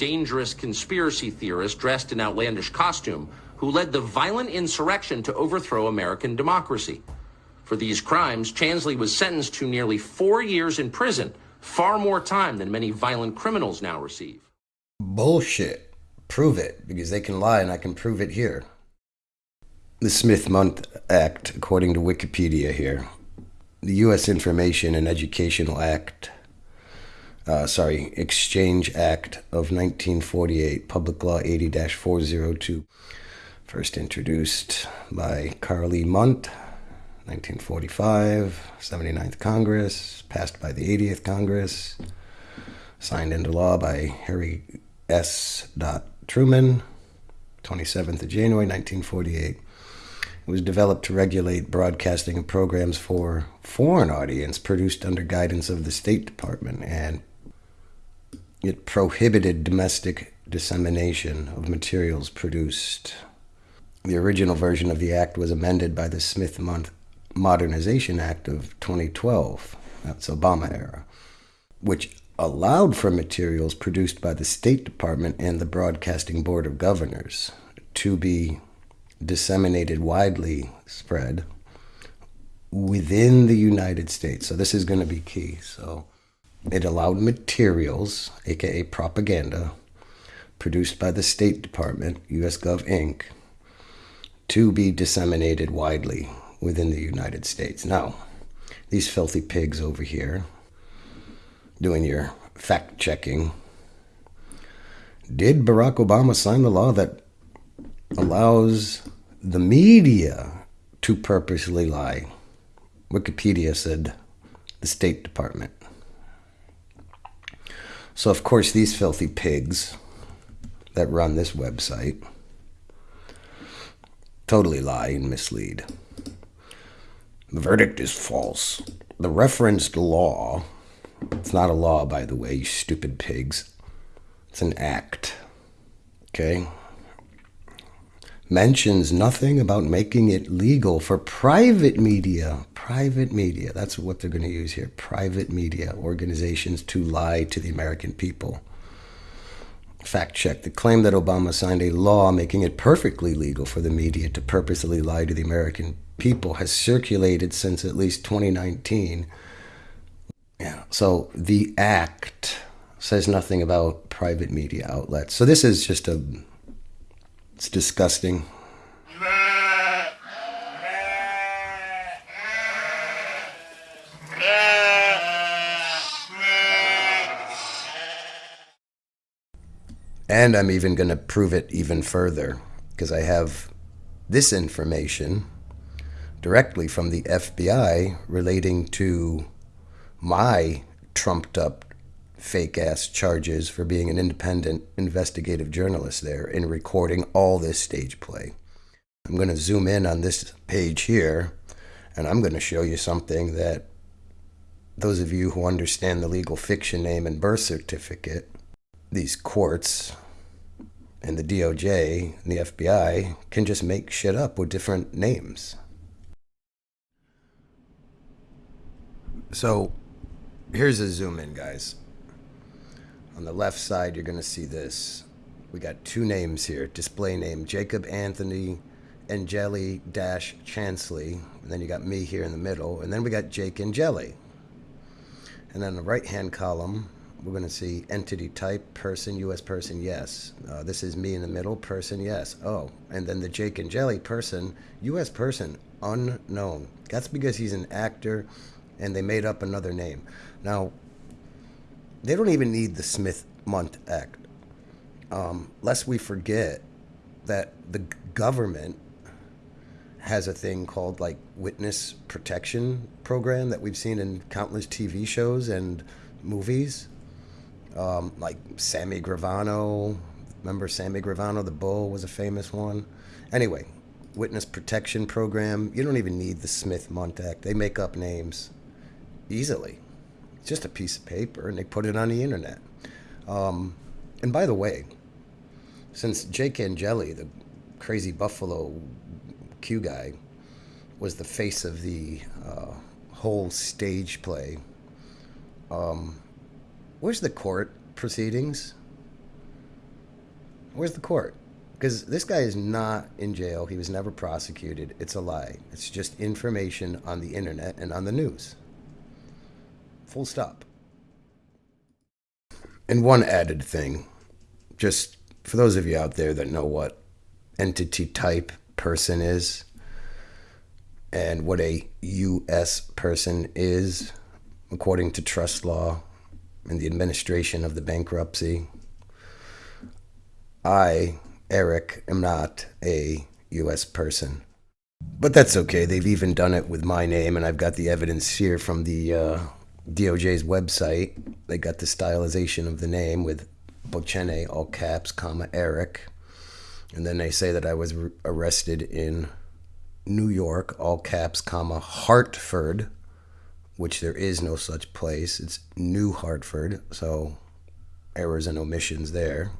dangerous conspiracy theorist dressed in outlandish costume who led the violent insurrection to overthrow American democracy. For these crimes, Chansley was sentenced to nearly four years in prison, far more time than many violent criminals now receive. Bullshit. Prove it, because they can lie and I can prove it here. The Smith-Mundt Act, according to Wikipedia here, the U.S. Information and Educational Act, uh, sorry, Exchange Act of 1948, Public Law 80 402, first introduced by Karl E. Mundt, 1945, 79th Congress, passed by the 80th Congress, signed into law by Harry S. Truman, 27th of January 1948. It was developed to regulate broadcasting of programs for foreign audience produced under guidance of the State Department, and it prohibited domestic dissemination of materials produced. The original version of the act was amended by the Smith Mundt Modernization Act of 2012, that's Obama era, which allowed for materials produced by the State Department and the Broadcasting Board of Governors to be disseminated widely spread within the United States. So this is going to be key. So it allowed materials, aka propaganda, produced by the State Department, US Gov Inc., to be disseminated widely within the United States. Now, these filthy pigs over here doing your fact checking. Did Barack Obama sign the law that allows the media to purposely lie. Wikipedia said the State Department. So, of course, these filthy pigs that run this website totally lie and mislead. The verdict is false. The referenced law, it's not a law, by the way, you stupid pigs, it's an act. Okay? Mentions nothing about making it legal for private media. Private media, that's what they're going to use here. Private media organizations to lie to the American people. Fact check the claim that Obama signed a law making it perfectly legal for the media to purposely lie to the American people has circulated since at least 2019. Yeah, so the act says nothing about private media outlets. So this is just a it's disgusting. And I'm even going to prove it even further because I have this information directly from the FBI relating to my trumped up fake ass charges for being an independent investigative journalist there in recording all this stage play. I'm going to zoom in on this page here and I'm going to show you something that those of you who understand the legal fiction name and birth certificate, these courts and the DOJ and the FBI can just make shit up with different names. So here's a zoom in, guys. On the left side, you're going to see this. We got two names here. Display name Jacob Anthony Angeli Dash Chansley. And then you got me here in the middle. And then we got Jake and Angeli. And then the right hand column, we're going to see entity type, person, U.S. person, yes. Uh, this is me in the middle, person, yes. Oh, and then the Jake Angeli person, U.S. person, unknown. That's because he's an actor and they made up another name. Now, they don't even need the Smith Mundt Act. Um, lest we forget that the government has a thing called like witness protection program that we've seen in countless TV shows and movies. Um, like Sammy Gravano, remember Sammy Gravano, the bull was a famous one. Anyway, witness protection program. You don't even need the Smith Mundt Act. They make up names easily. Just a piece of paper, and they put it on the internet. Um, and by the way, since Jake Angeli, the crazy Buffalo Q guy, was the face of the uh, whole stage play, um, where's the court proceedings? Where's the court? Because this guy is not in jail. He was never prosecuted. It's a lie. It's just information on the internet and on the news. Full stop. And one added thing, just for those of you out there that know what entity type person is and what a U.S. person is, according to trust law and the administration of the bankruptcy, I, Eric, am not a U.S. person. But that's okay. They've even done it with my name, and I've got the evidence here from the uh, DOJ's website. They got the stylization of the name with Bochene, all caps, comma, Eric. And then they say that I was arrested in New York, all caps, comma, Hartford, which there is no such place. It's New Hartford, so errors and omissions there.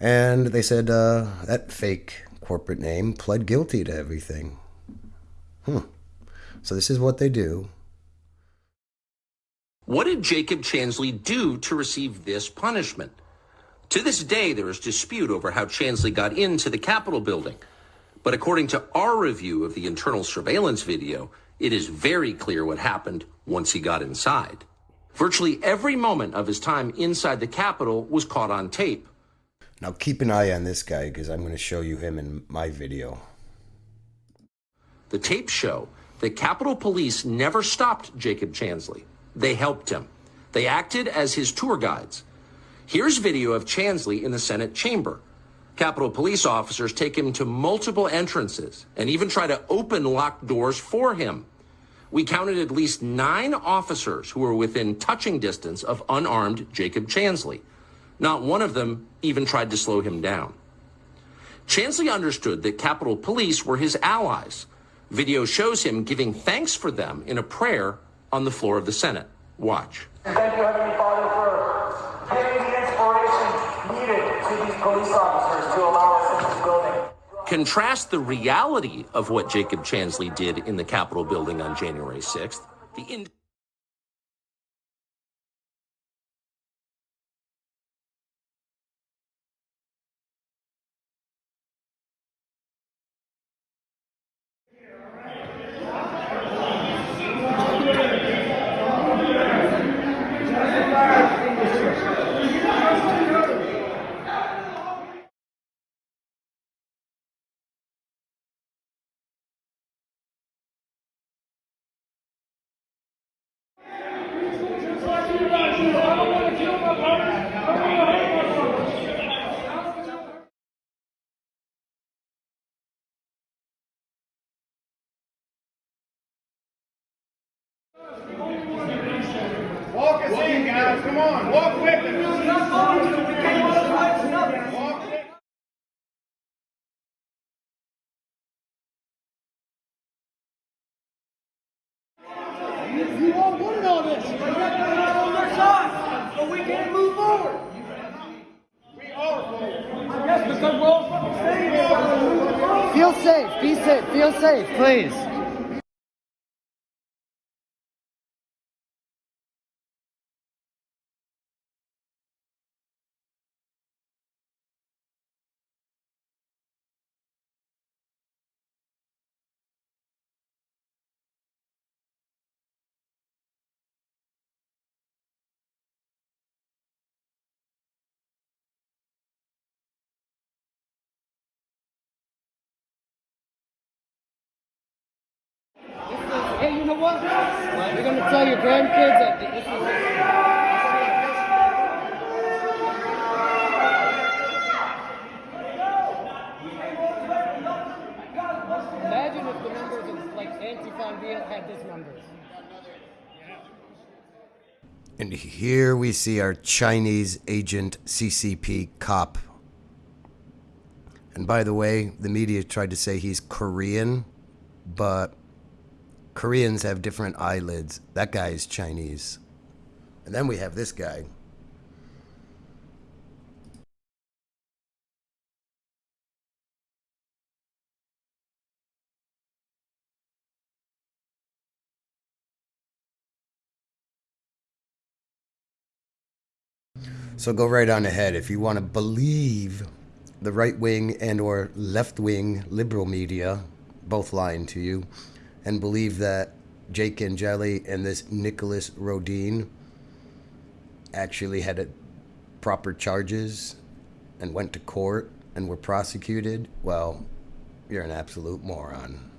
And they said uh, that fake corporate name pled guilty to everything. Hmm. So this is what they do. What did Jacob Chansley do to receive this punishment? To this day, there is dispute over how Chansley got into the Capitol building. But according to our review of the internal surveillance video, it is very clear what happened once he got inside. Virtually every moment of his time inside the Capitol was caught on tape. Now keep an eye on this guy because I'm going to show you him in my video. The tapes show that Capitol Police never stopped Jacob Chansley. They helped him. They acted as his tour guides. Here's video of Chansley in the Senate chamber. Capitol Police officers take him to multiple entrances and even try to open locked doors for him. We counted at least nine officers who were within touching distance of unarmed Jacob Chansley. Not one of them even tried to slow him down. Chansley understood that Capitol Police were his allies. Video shows him giving thanks for them in a prayer on the floor of the Senate. Watch. Thank you, Heavenly Father, for giving the inspiration needed to these police officers to allow us into the building. Contrast the reality of what Jacob Chansley did in the Capitol building on January 6th. The in- Walk us in, guys. Come on. Walk with us. Walk with You all wanted all this. You got to on their side, so we can't move forward. We are forward. I guess because we're all fucking saying it. Feel safe. Be safe. Feel safe, please. Hey, you know what? You're gonna tell your grandkids that this is. And here we see our Chinese agent CCP cop. And by the way, the media tried to say he's Korean, but Koreans have different eyelids. That guy is Chinese. And then we have this guy. So go right on ahead if you want to believe the right wing and or left wing liberal media both lying to you and believe that Jake Angeli and this Nicholas Rodean actually had a proper charges and went to court and were prosecuted, well, you're an absolute moron.